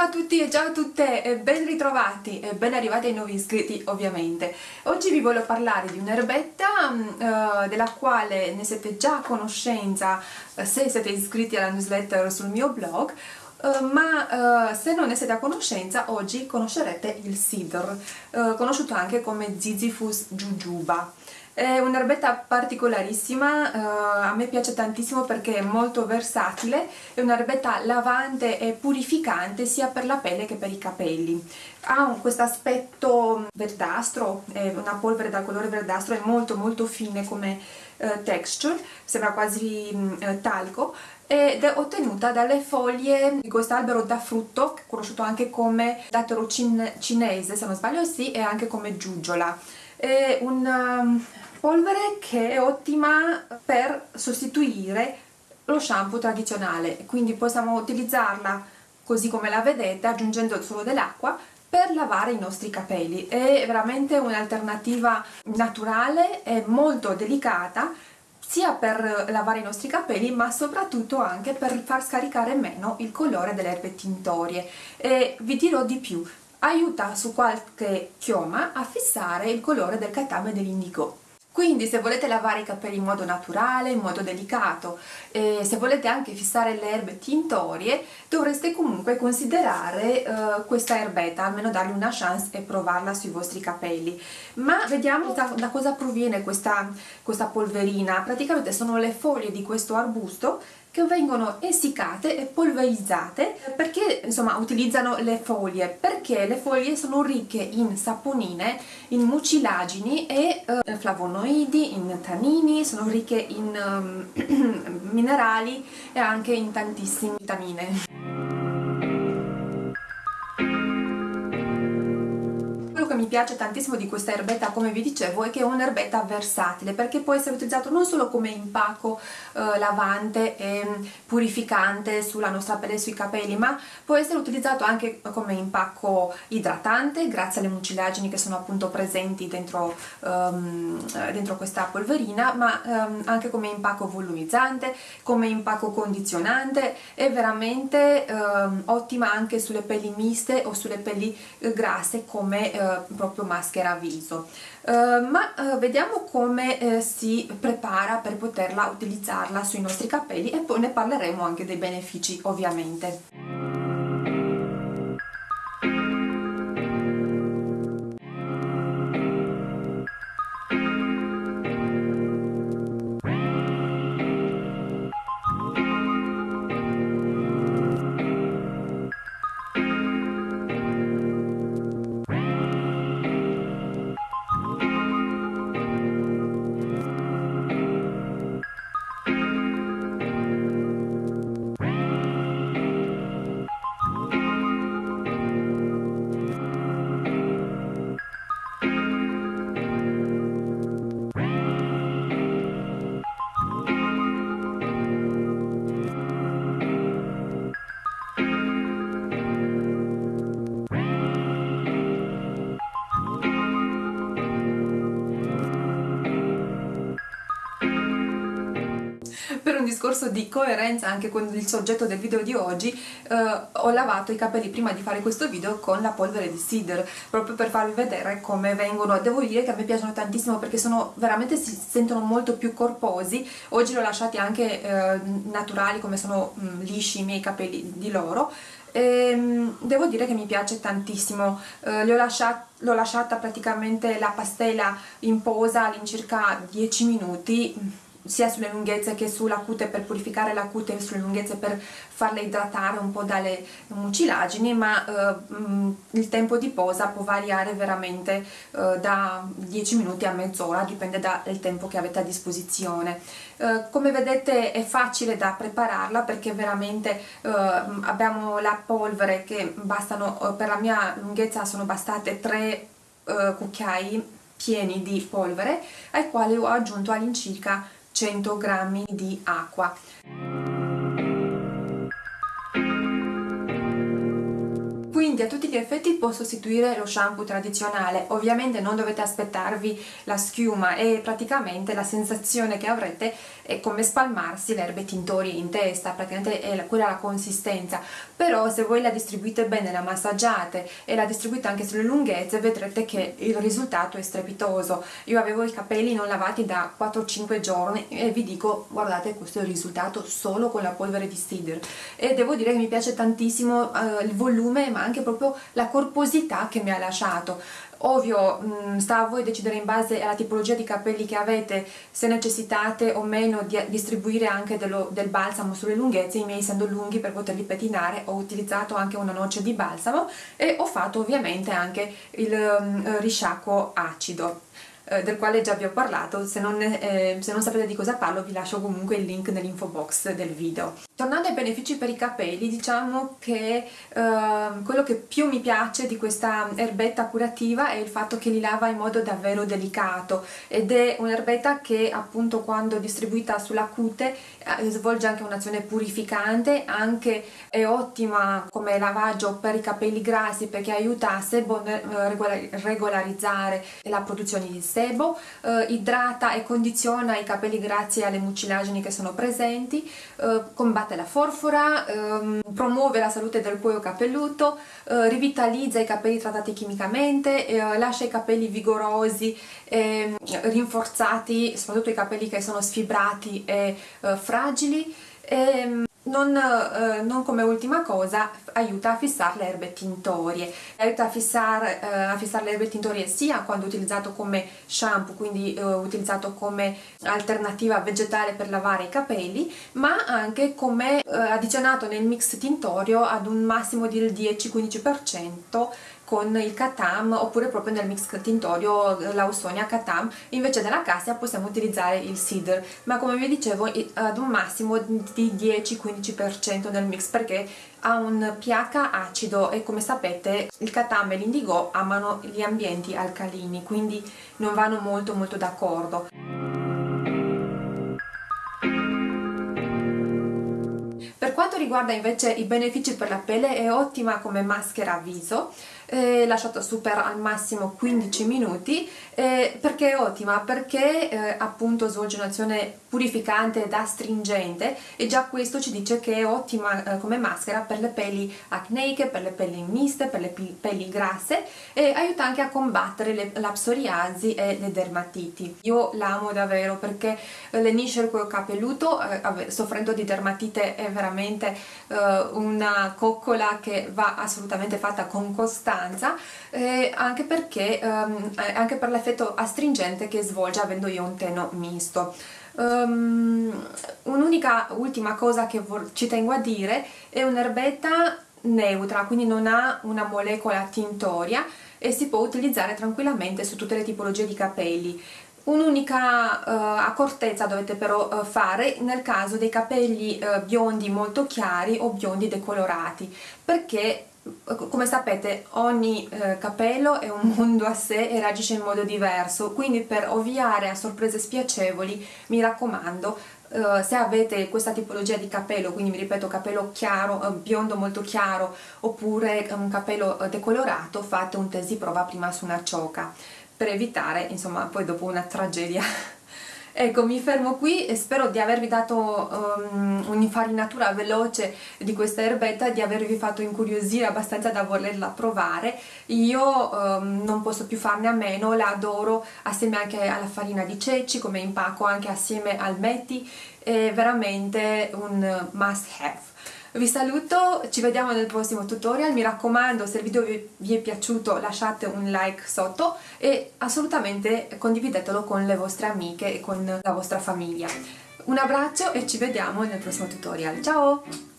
Ciao a tutti e ciao a tutte e ben ritrovati e ben arrivati ai nuovi iscritti ovviamente. Oggi vi voglio parlare di un'erbetta uh, della quale ne siete già a conoscenza uh, se siete iscritti alla newsletter sul mio blog Uh, ma uh, se non ne siete a conoscenza oggi conoscerete il Sidr, uh, conosciuto anche come Zizifus jujuba. È un'erbetta particolarissima, uh, a me piace tantissimo perché è molto versatile, è un'erbetta lavante e purificante sia per la pelle che per i capelli. Ha questo aspetto verdastro, è una polvere dal colore verdastro, è molto molto fine come uh, texture, sembra quasi uh, talco ed è ottenuta dalle foglie di questo albero da frutto, conosciuto anche come dattero cin cinese, se non sbaglio sì, e anche come giugiola. È un polvere che è ottima per sostituire lo shampoo tradizionale. Quindi possiamo utilizzarla così come la vedete aggiungendo solo dell'acqua per lavare i nostri capelli. È veramente un'alternativa naturale e molto delicata sia per lavare i nostri capelli ma soprattutto anche per far scaricare meno il colore delle erbe tintorie. E vi dirò di più. Aiuta su qualche chioma a fissare il colore del catame dell'indigo quindi se volete lavare i capelli in modo naturale, in modo delicato, e se volete anche fissare le erbe tintorie, dovreste comunque considerare uh, questa erbetta, almeno dargli una chance e provarla sui vostri capelli. Ma vediamo da, da cosa proviene questa, questa polverina. Praticamente sono le foglie di questo arbusto che vengono essiccate e polverizzate perché insomma utilizzano le foglie. Perché le foglie sono ricche in saponine in mucilagini e eh, flavonoidi in tannini sono ricche in um, minerali e anche in tantissime vitamine mi piace tantissimo di questa erbetta come vi dicevo è che è un'erbetta versatile perché può essere utilizzato non solo come impacco eh, lavante e purificante sulla nostra pelle e sui capelli ma può essere utilizzato anche come impacco idratante grazie alle mucilagini che sono appunto presenti dentro, um, dentro questa polverina ma um, anche come impacco volumizzante come impacco condizionante è veramente um, ottima anche sulle pelli miste o sulle pelli eh, grasse come eh, proprio maschera viso. Uh, ma uh, vediamo come uh, si prepara per poterla utilizzarla sui nostri capelli e poi ne parleremo anche dei benefici ovviamente discorso di coerenza anche con il soggetto del video di oggi eh, ho lavato i capelli prima di fare questo video con la polvere di Cedar proprio per farvi vedere come vengono. Devo dire che a me piacciono tantissimo perché sono veramente si sentono molto più corposi. Oggi li ho lasciati anche eh, naturali come sono mh, mm, lisci i miei capelli di loro. E, ehm, devo dire che mi piace tantissimo. Eh, l'ho lasciata praticamente la pastella in posa all'incirca 10 minuti sia sulle lunghezze che sulla cute per purificare la cute e sulle lunghezze per farle idratare un po' dalle mucilagini ma eh, mm, il tempo di posa può variare veramente eh, da 10 minuti a mezz'ora dipende dal tempo che avete a disposizione. Eh, come vedete è facile da prepararla perché veramente eh, abbiamo la polvere che bastano eh, per la mia lunghezza sono bastate 3 eh, cucchiai pieni di polvere ai quali ho aggiunto all'incirca 100 g di acqua quindi a tutti gli effetti può sostituire lo shampoo tradizionale. Ovviamente non dovete aspettarvi la schiuma e praticamente la sensazione che avrete è come spalmarsi le erbe tintorie in testa praticamente è la, quella la consistenza. Però se voi la distribuite bene la massaggiate e la distribuite anche sulle lunghezze vedrete che il risultato è strepitoso. Io avevo i capelli non lavati da 4-5 giorni e vi dico guardate questo è il risultato solo con la polvere di Steeder e devo dire che mi piace tantissimo uh, il volume ma anche proprio la corposità che mi ha lasciato. Ovvio mh, mm, sta a voi decidere in base alla tipologia di capelli che avete se necessitate o meno di distribuire anche dello, del balsamo sulle lunghezze i miei essendo lunghi per poterli pettinare ho utilizzato anche una noce di balsamo e ho fatto ovviamente anche il um, risciacquo acido eh, del quale già vi ho parlato, se non, eh, se non, sapete di cosa parlo vi lascio comunque il link nell'info box del video. Tornando ai benefici per i capelli, diciamo che eh, quello che più mi piace di questa erbetta curativa è il fatto che li lava in modo davvero delicato ed è un'erbetta che appunto quando distribuita sulla cute eh, svolge anche un'azione purificante, anche è ottima come lavaggio per i capelli grassi perché aiuta a sebo eh, regolarizzare la produzione di sebo eh, idrata e condiziona i capelli grazie alle mucilagini che sono presenti, eh, combatte la forfora, ehm, promuove la salute del cuoio capelluto, eh, rivitalizza i capelli trattati chimicamente, eh, lascia i capelli vigorosi e rinforzati, soprattutto i capelli che sono sfibrati e eh, fragili. E, ehm, non, eh, non, come ultima cosa aiuta a fissare le erbe tintorie. Aiuta a fissare, eh, a fissare le erbe tintorie sia quando utilizzato come shampoo quindi eh, utilizzato come alternativa vegetale per lavare i capelli ma anche come eh, addizionato nel mix tintorio ad un massimo del 10-15% con il Katam oppure proprio nel mix tintorio eh, l'Ausonia Katam. Invece della cassia possiamo utilizzare il Cedar ma come vi dicevo ad un massimo di 10-15% nel mix perché ha un pH acido e come sapete il Katam e l'Indigo amano gli ambienti alcalini quindi non vanno molto molto d'accordo. Per quanto riguarda invece i benefici per la pelle è ottima come maschera viso eh, lasciato super al massimo 15 minuti eh, perché è ottima? perché eh, appunto svolge un'azione purificante ed astringente e già questo ci dice che è ottima eh, come maschera per le pelli acneiche, per le pelli miste, per le pelli grasse e aiuta anche a combattere le, la psoriasi e le dermatiti. Io l'amo davvero perché lenisce il cuoio capelluto, eh, soffrendo di dermatite è veramente eh, una coccola che va assolutamente fatta con costanza eh, anche perché ehm, anche per l'effetto astringente che svolge avendo io un teno misto. Um, Un'unica ultima cosa che ci tengo a dire è un'erbetta neutra, quindi non ha una molecola tintoria e si può utilizzare tranquillamente su tutte le tipologie di capelli. Un'unica uh, accortezza dovete però uh, fare nel caso dei capelli uh, biondi molto chiari o biondi decolorati perché come sapete ogni eh, capello è un mondo a sé e reagisce in modo diverso. Quindi per ovviare a sorprese spiacevoli mi raccomando eh, se avete questa tipologia di capello quindi mi ripeto capello chiaro, eh, biondo molto chiaro oppure un capello eh, decolorato fate un test di prova prima su una cioca per evitare insomma poi dopo una tragedia Ecco, mi fermo qui e spero di avervi dato um, un'infarinatura veloce di questa erbetta di avervi fatto incuriosire abbastanza da volerla provare. Io um, non posso più farne a meno, la adoro assieme anche alla farina di ceci, come impacco anche assieme al metti, è veramente un must have vi saluto, ci vediamo nel prossimo tutorial, mi raccomando se il video vi, è piaciuto lasciate un like sotto e assolutamente condividetelo con le vostre amiche e con la vostra famiglia. Un abbraccio e ci vediamo nel prossimo tutorial, ciao!